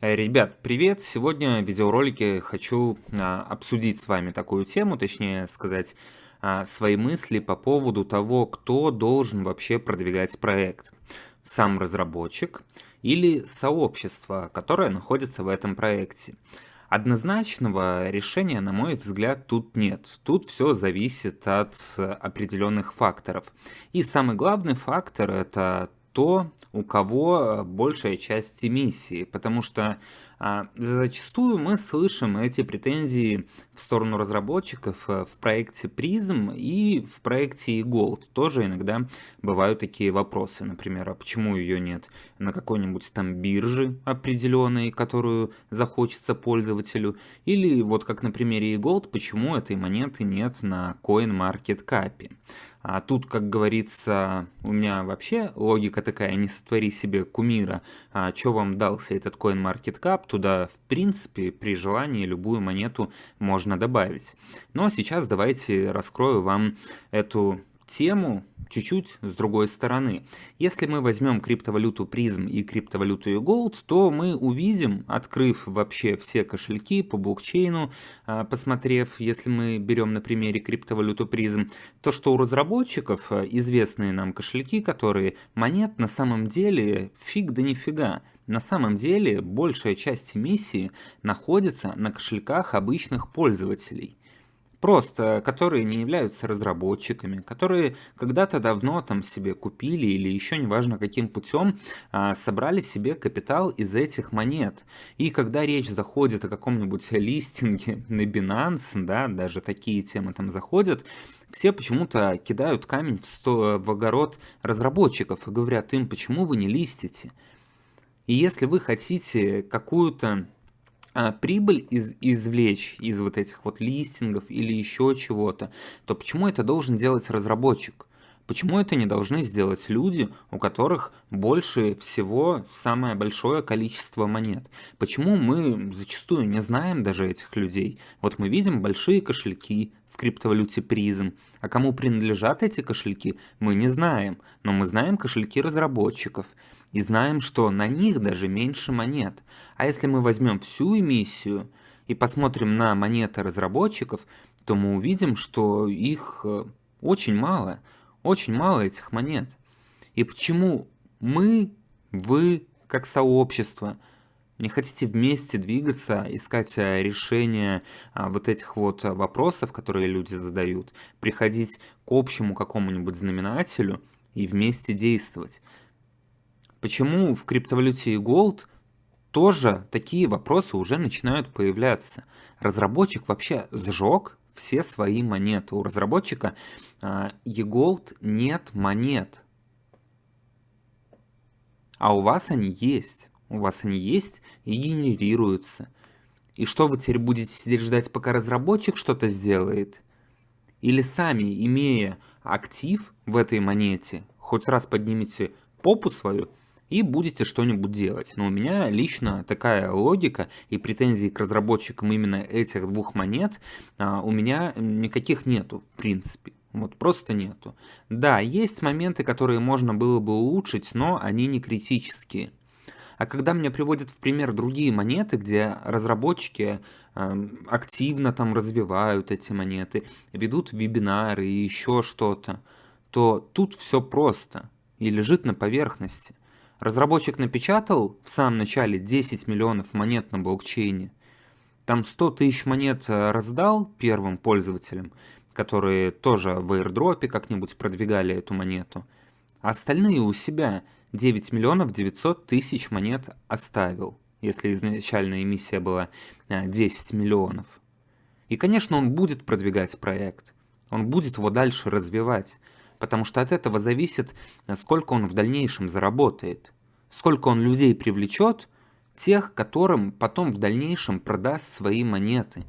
Э, Ребят, привет! Сегодня в видеоролике хочу а, обсудить с вами такую тему, точнее сказать а, свои мысли по поводу того, кто должен вообще продвигать проект. Сам разработчик или сообщество, которое находится в этом проекте. Однозначного решения, на мой взгляд, тут нет. Тут все зависит от определенных факторов. И самый главный фактор это то, у кого э, большая часть эмиссии, потому что а, зачастую мы слышим эти претензии в сторону разработчиков э, в проекте Prism и в проекте Gold. Тоже иногда бывают такие вопросы, например, а почему ее нет на какой-нибудь там бирже определенной, которую захочется пользователю, или вот как на примере Gold, почему этой монеты нет на CoinMarketCap. А тут, как говорится, у меня вообще логика такая, не сотвори себе кумира, а что вам дался этот CoinMarketCap, туда, в принципе, при желании любую монету можно добавить. Но сейчас давайте раскрою вам эту тему чуть-чуть с другой стороны. Если мы возьмем криптовалюту призм и криптовалюту Gold, то мы увидим, открыв вообще все кошельки по блокчейну, а, посмотрев, если мы берем на примере криптовалюту призм, то что у разработчиков а, известные нам кошельки, которые монет на самом деле фиг да нифига. На самом деле большая часть эмиссии находится на кошельках обычных пользователей просто, которые не являются разработчиками, которые когда-то давно там себе купили или еще неважно каким путем а, собрали себе капитал из этих монет. И когда речь заходит о каком-нибудь листинге на Binance, да, даже такие темы там заходят, все почему-то кидают камень в, сто, в огород разработчиков и говорят им, почему вы не листите. И если вы хотите какую-то а, прибыль из, извлечь из вот этих вот листингов или еще чего-то, то почему это должен делать разработчик? Почему это не должны сделать люди, у которых больше всего самое большое количество монет? Почему мы зачастую не знаем даже этих людей? Вот мы видим большие кошельки в криптовалюте призм, а кому принадлежат эти кошельки, мы не знаем, но мы знаем кошельки разработчиков и знаем, что на них даже меньше монет. А если мы возьмем всю эмиссию и посмотрим на монеты разработчиков, то мы увидим, что их э, очень мало – очень мало этих монет. И почему мы, вы, как сообщество, не хотите вместе двигаться, искать э, решение а, вот этих вот вопросов, которые люди задают, приходить к общему какому-нибудь знаменателю и вместе действовать? Почему в криптовалюте Gold тоже такие вопросы уже начинают появляться? Разработчик вообще сжег все свои монеты. У разработчика eGold нет монет. А у вас они есть. У вас они есть и генерируются. И что вы теперь будете сидеть ждать, пока разработчик что-то сделает? Или сами, имея актив в этой монете, хоть раз поднимите попу свою и будете что-нибудь делать. Но у меня лично такая логика и претензий к разработчикам именно этих двух монет а, у меня никаких нету в принципе. Вот просто нету. Да, есть моменты, которые можно было бы улучшить, но они не критические. А когда мне приводят в пример другие монеты, где разработчики э, активно там развивают эти монеты, ведут вебинары и еще что-то, то тут все просто и лежит на поверхности. Разработчик напечатал в самом начале 10 миллионов монет на блокчейне, там 100 тысяч монет э, раздал первым пользователям, которые тоже в airdrop как-нибудь продвигали эту монету, а остальные у себя 9 миллионов 900 тысяч монет оставил, если изначальная эмиссия была 10 э, миллионов. И, конечно, он будет продвигать проект, он будет его дальше развивать, потому что от этого зависит, сколько он в дальнейшем заработает, сколько он людей привлечет, тех, которым потом в дальнейшем продаст свои монеты.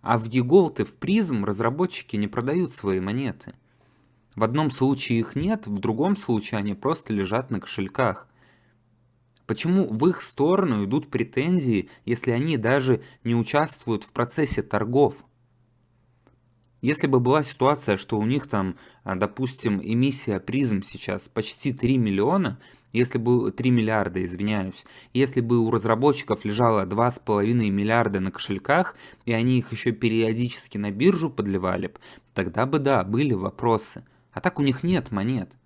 А в и в Prism разработчики не продают свои монеты. В одном случае их нет, в другом случае они просто лежат на кошельках. Почему в их сторону идут претензии, если они даже не участвуют в процессе торгов? Если бы была ситуация, что у них там, а, допустим, эмиссия призм сейчас почти 3 миллиона, если бы 3 миллиарда, извиняюсь, если бы у разработчиков лежало 2,5 миллиарда на кошельках, и они их еще периодически на биржу подливали, тогда бы да, были вопросы. А так у них нет монет.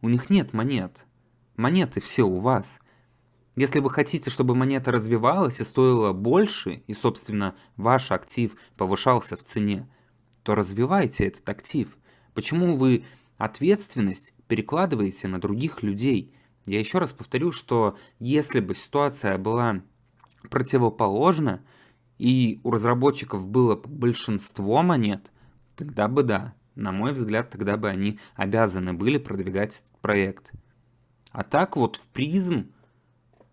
У них нет монет. Монеты все у вас. Если вы хотите, чтобы монета развивалась и стоила больше, и, собственно, ваш актив повышался в цене, то развивайте этот актив. Почему вы ответственность перекладываете на других людей? Я еще раз повторю, что если бы ситуация была противоположна, и у разработчиков было большинство монет, тогда бы да, на мой взгляд, тогда бы они обязаны были продвигать этот проект. А так вот в призм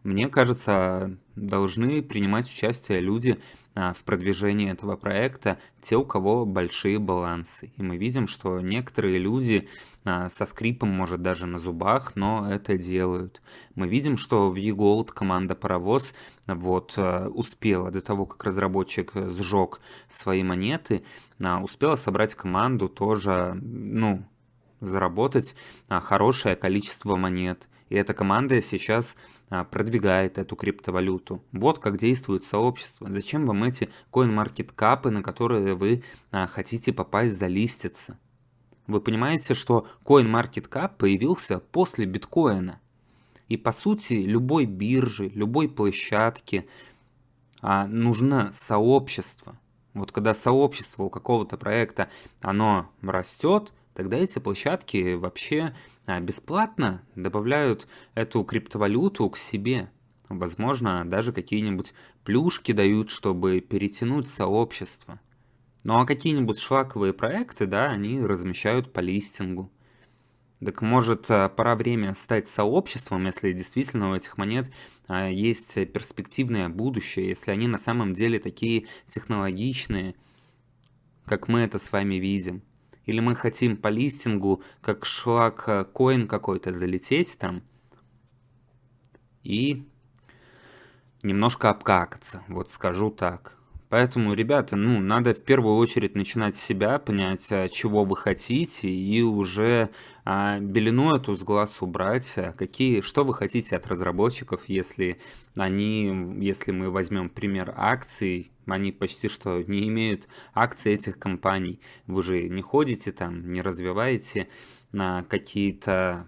мне кажется, должны принимать участие люди а, в продвижении этого проекта, те, у кого большие балансы. И мы видим, что некоторые люди а, со скрипом, может даже на зубах, но это делают. Мы видим, что в eGold команда Паровоз вот а, успела до того, как разработчик сжег свои монеты, успела собрать команду тоже, ну, заработать хорошее количество монет. И эта команда сейчас а, продвигает эту криптовалюту. Вот как действует сообщество. Зачем вам эти CoinMarketCap, на которые вы а, хотите попасть залиститься? Вы понимаете, что CoinMarketCap появился после биткоина. И по сути любой бирже, любой площадке а, нужно сообщество. Вот когда сообщество у какого-то проекта, оно растет, тогда эти площадки вообще а, бесплатно добавляют эту криптовалюту к себе. Возможно, даже какие-нибудь плюшки дают, чтобы перетянуть сообщество. Ну а какие-нибудь шлаковые проекты, да, они размещают по листингу. Так может а, пора время стать сообществом, если действительно у этих монет а, есть перспективное будущее, если они на самом деле такие технологичные, как мы это с вами видим. Или мы хотим по листингу, как шлак э, коин какой-то, залететь там и немножко обкакаться, вот скажу так. Поэтому, ребята, ну, надо в первую очередь начинать с себя, понять, а, чего вы хотите, и уже а, белину эту с глаз убрать, а, какие, что вы хотите от разработчиков, если они, если мы возьмем пример акций, они почти что не имеют акций этих компаний. Вы же не ходите там, не развиваете на какие-то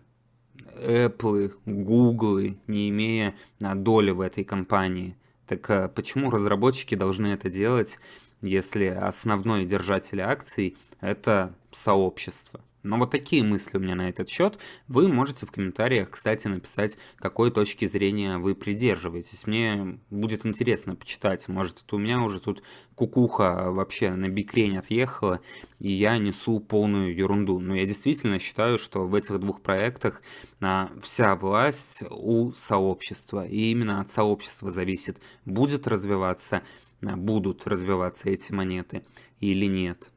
Apple, Google, не имея доли в этой компании. Так а почему разработчики должны это делать, если основной держатель акций – это сообщество? Но вот такие мысли у меня на этот счет. Вы можете в комментариях, кстати, написать, какой точки зрения вы придерживаетесь. Мне будет интересно почитать. Может, это у меня уже тут кукуха вообще на бикрень отъехала, и я несу полную ерунду. Но я действительно считаю, что в этих двух проектах а, вся власть у сообщества. И именно от сообщества зависит, будет развиваться, а, будут развиваться эти монеты или нет.